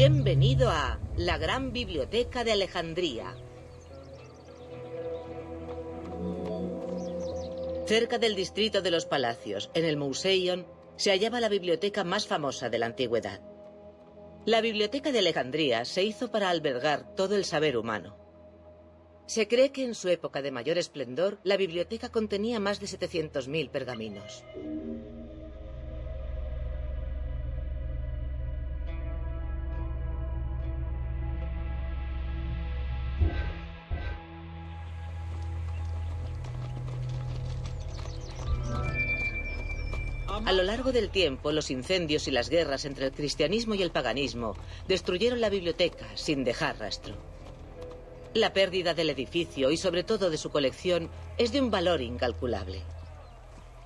Bienvenido a la Gran Biblioteca de Alejandría. Cerca del distrito de los Palacios, en el Museion, se hallaba la biblioteca más famosa de la antigüedad. La Biblioteca de Alejandría se hizo para albergar todo el saber humano. Se cree que en su época de mayor esplendor, la biblioteca contenía más de 700.000 pergaminos. A lo largo del tiempo, los incendios y las guerras entre el cristianismo y el paganismo destruyeron la biblioteca sin dejar rastro. La pérdida del edificio y sobre todo de su colección es de un valor incalculable.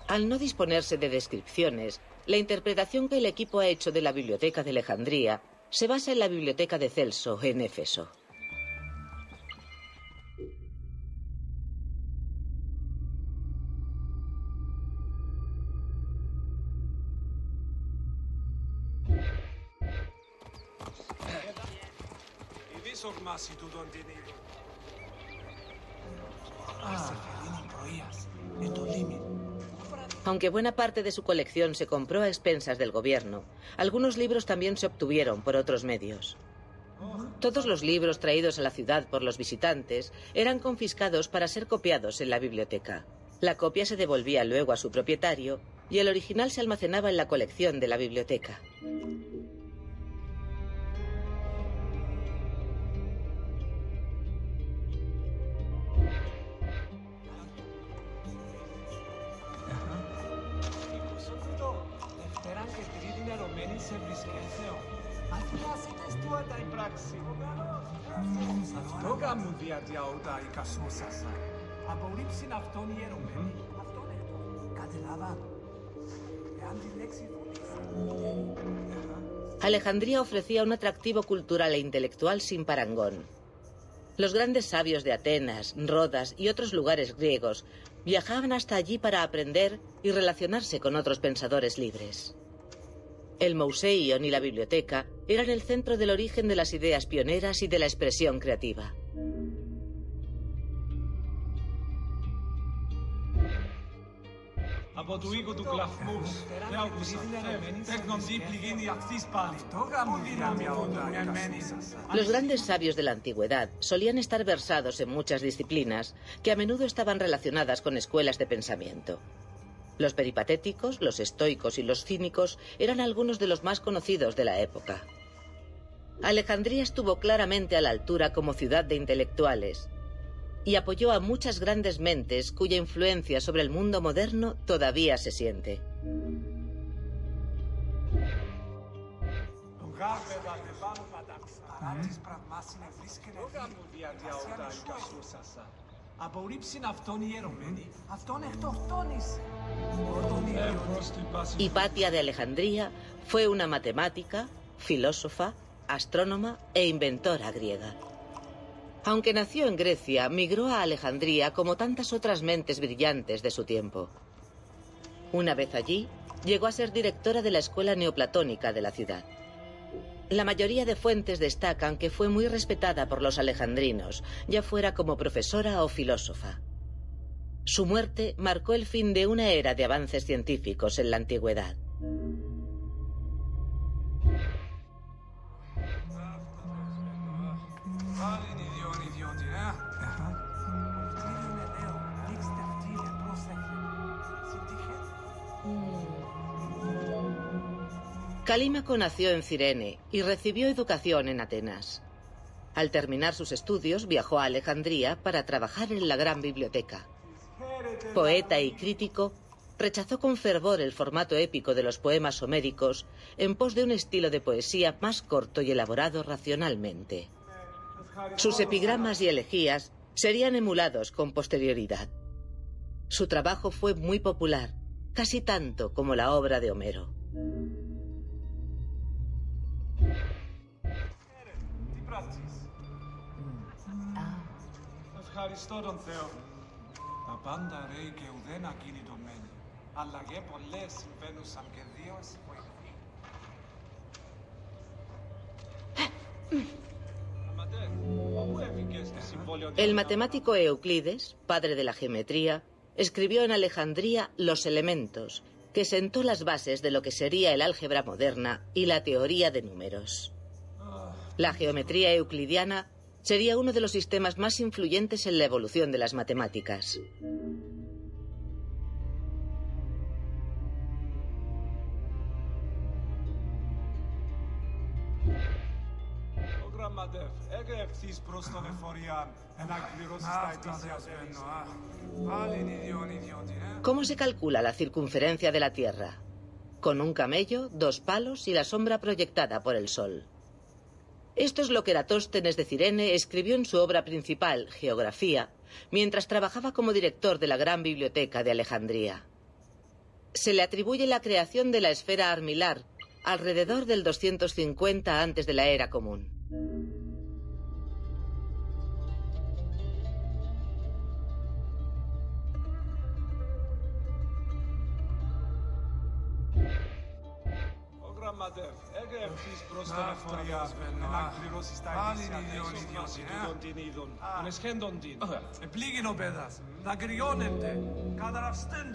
Al no disponerse de descripciones, la interpretación que el equipo ha hecho de la biblioteca de Alejandría se basa en la biblioteca de Celso en Éfeso. Aunque buena parte de su colección se compró a expensas del gobierno, algunos libros también se obtuvieron por otros medios. Todos los libros traídos a la ciudad por los visitantes eran confiscados para ser copiados en la biblioteca. La copia se devolvía luego a su propietario y el original se almacenaba en la colección de la biblioteca. Alejandría ofrecía un atractivo cultural e intelectual sin parangón. Los grandes sabios de Atenas, Rodas y otros lugares griegos viajaban hasta allí para aprender y relacionarse con otros pensadores libres. El Museion y la biblioteca eran el centro del origen de las ideas pioneras y de la expresión creativa. Los grandes sabios de la antigüedad solían estar versados en muchas disciplinas que a menudo estaban relacionadas con escuelas de pensamiento. Los peripatéticos, los estoicos y los cínicos eran algunos de los más conocidos de la época. Alejandría estuvo claramente a la altura como ciudad de intelectuales y apoyó a muchas grandes mentes cuya influencia sobre el mundo moderno todavía se siente. Hipatia de Alejandría fue una matemática, filósofa, astrónoma e inventora griega. Aunque nació en Grecia, migró a Alejandría como tantas otras mentes brillantes de su tiempo. Una vez allí, llegó a ser directora de la escuela neoplatónica de la ciudad. La mayoría de fuentes destacan que fue muy respetada por los alejandrinos, ya fuera como profesora o filósofa. Su muerte marcó el fin de una era de avances científicos en la antigüedad. Calímaco nació en Cirene y recibió educación en Atenas. Al terminar sus estudios viajó a Alejandría para trabajar en la gran biblioteca. Poeta y crítico, rechazó con fervor el formato épico de los poemas homéricos en pos de un estilo de poesía más corto y elaborado racionalmente. Sus epigramas y elegías serían emulados con posterioridad. Su trabajo fue muy popular, casi tanto como la obra de Homero. Ευχαριστώ τον Θεό. Τα πάντα ρέει και ουδέν ακίνητο μένει. Αλλαγέ πολλές συμβαίνουσαν και δύο εσύ που El matemático Euclides, padre de la geometría, escribió en Alejandría Los Elementos, que sentó las bases de lo que sería el álgebra moderna y la teoría de números. La geometría euclidiana sería uno de los sistemas más influyentes en la evolución de las matemáticas. ¿Cómo se calcula la circunferencia de la Tierra? Con un camello, dos palos y la sombra proyectada por el Sol. Esto es lo que Eratóstenes de Cirene escribió en su obra principal, Geografía, mientras trabajaba como director de la Gran Biblioteca de Alejandría. Se le atribuye la creación de la esfera armilar alrededor del 250 antes de la era común.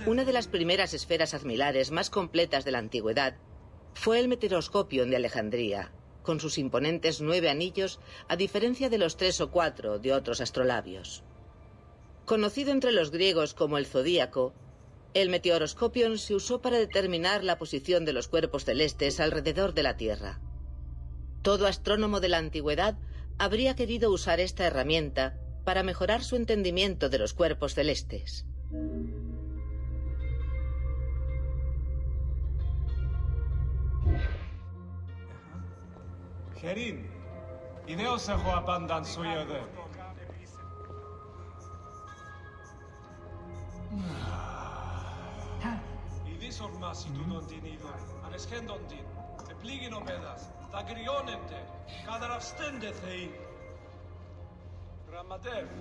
Una de las primeras esferas armilares más completas de la antigüedad fue el meteoroscopio de Alejandría, con sus imponentes nueve anillos, a diferencia de los tres o cuatro de otros astrolabios. Conocido entre los griegos como el zodíaco, el meteoroscopio se usó para determinar la posición de los cuerpos celestes alrededor de la Tierra. Todo astrónomo de la antigüedad habría querido usar esta herramienta para mejorar su entendimiento de los cuerpos celestes. Abandan suyu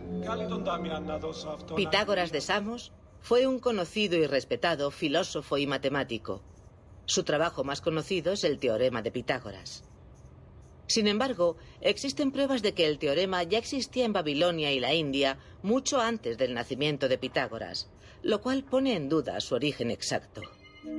Mm. Pitágoras de Samos fue un conocido y respetado filósofo y matemático. Su trabajo más conocido es el teorema de Pitágoras. Sin embargo, existen pruebas de que el teorema ya existía en Babilonia y la India mucho antes del nacimiento de Pitágoras, lo cual pone en duda su origen exacto. Από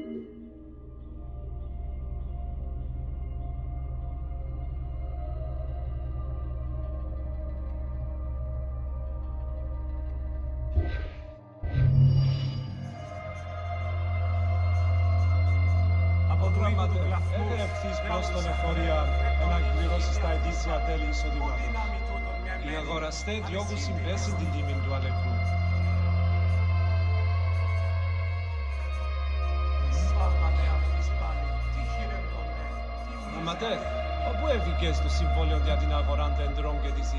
τμήμα του γραφείου ευθύς προς των εφορίων εναγκυρώσει στα ετήσια τέλη. Οι αγοραστές διώκουν συμβέσεις την τιμή του αλεκού. Αματέ, όπου έβηκες το συμβόλαιο για την αγορά δέντρων και της